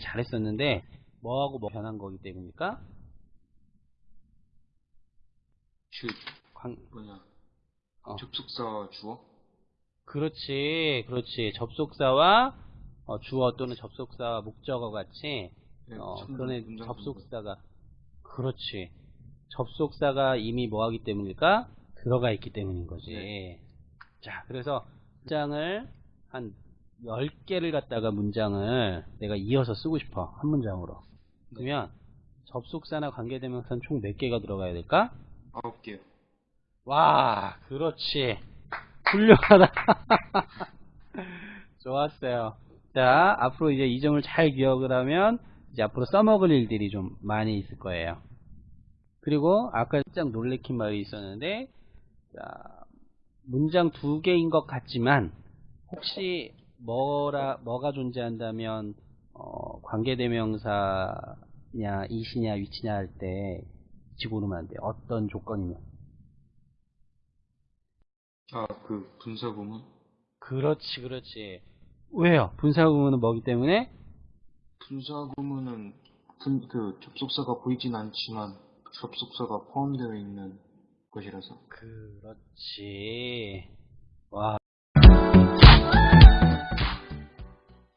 읽기 잘했었는데 뭐하고 뭐 변한 거기 때문입니까? 주 관- 뭐냐 어. 접속사 주어 그렇지, 그렇지. 접속사와 어, 주어 또는 접속사와 목적어 같이 네, 어, 문장 접속사가 그렇지. 접속사가 이미 뭐하기 때문일까? 들어가 있기 때문인 거지. 네. 자, 그래서 문장을 한 10개를 갖다가 문장을 내가 이어서 쓰고 싶어. 한 문장으로. 그러면 접속사나 관계대명사는 총 몇 개가 들어가야 될까? 아홉 개요. 와, 그렇지. 훌륭하다. 좋았어요. 자, 앞으로 이제 이 점을 잘 기억을 하면 이제 앞으로 써먹을 일들이 좀 많이 있을 거예요. 그리고 아까 살짝 놀래킨 말이 있었는데, 자, 문장 두 개인 것 같지만 혹시 뭐라 뭐가 존재한다면 어, 관계대명사냐 이시냐 위치냐 할때 지고르면 안 돼. 어떤 조건이면. 아그 분사 구문 그렇지, 그렇지. 왜요? 분사구문은 뭐기 때문에? 분사 구문은 분, 그 접속사가 보이진 않지만 접속사가 포함되어 있는 것이라서 그렇지. 와,